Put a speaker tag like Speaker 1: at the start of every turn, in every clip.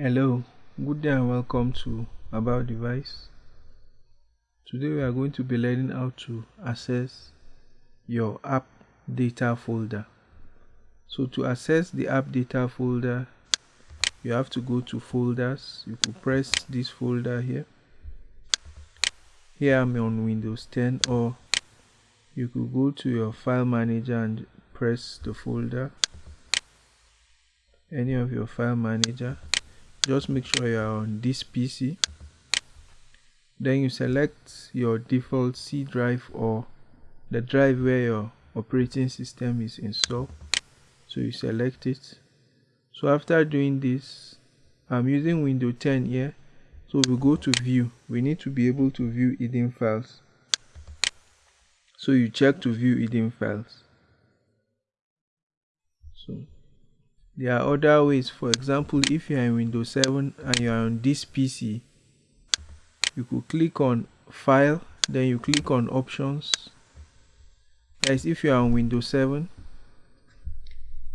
Speaker 1: Hello, good day and welcome to About Device. Today we are going to be learning how to access your app data folder. So to access the app data folder, you have to go to folders. You could press this folder here. Here I'm on Windows 10 or you could go to your file manager and press the folder any of your file manager just make sure you are on this PC then you select your default C drive or the drive where your operating system is installed. So you select it. So after doing this I'm using Windows 10 here. So we go to view. We need to be able to view hidden files. So you check to view hidden files. So there are other ways. For example if you are in windows 7 and you are on this pc you could click on file then you click on options. As if you are on windows 7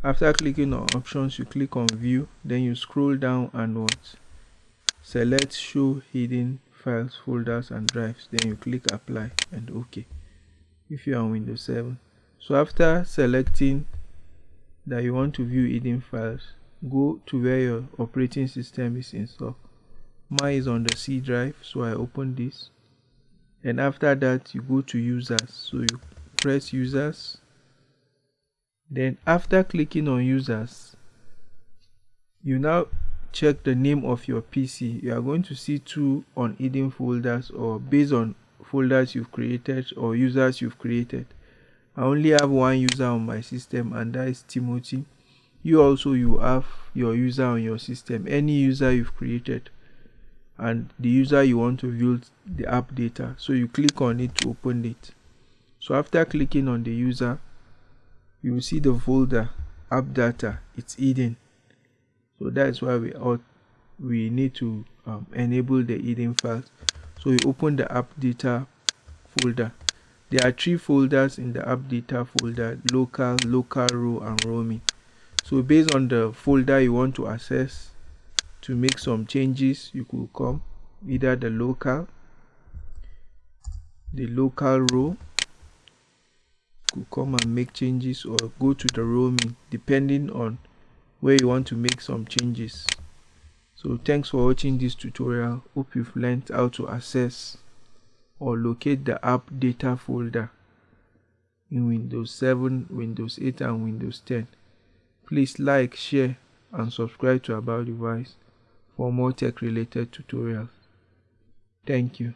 Speaker 1: after clicking on options you click on view then you scroll down and what? Select show hidden files folders and drives then you click apply and ok. If you are on windows 7 so after selecting that you want to view hidden files, go to where your operating system is installed. Mine is on the C drive, so I open this. And after that, you go to users. So you press users. Then after clicking on users, you now check the name of your PC. You are going to see two on hidden folders or based on folders you've created or users you've created. I only have one user on my system and that is Timothy. You also you have your user on your system, any user you've created and the user you want to view the app data. So you click on it to open it. So after clicking on the user, you will see the folder app data. It's hidden. So that's why we ought, we need to um, enable the hidden files. So you open the app data folder there are three folders in the app data folder, local, LocalLow and roaming. So based on the folder you want to access to make some changes, you could come either the local, the local row, could come and make changes or go to the roaming depending on where you want to make some changes. So thanks for watching this tutorial. Hope you've learned how to access or locate the app data folder in Windows 7, Windows 8 and Windows 10. Please like, share and subscribe to About Device for more tech related tutorials. Thank you.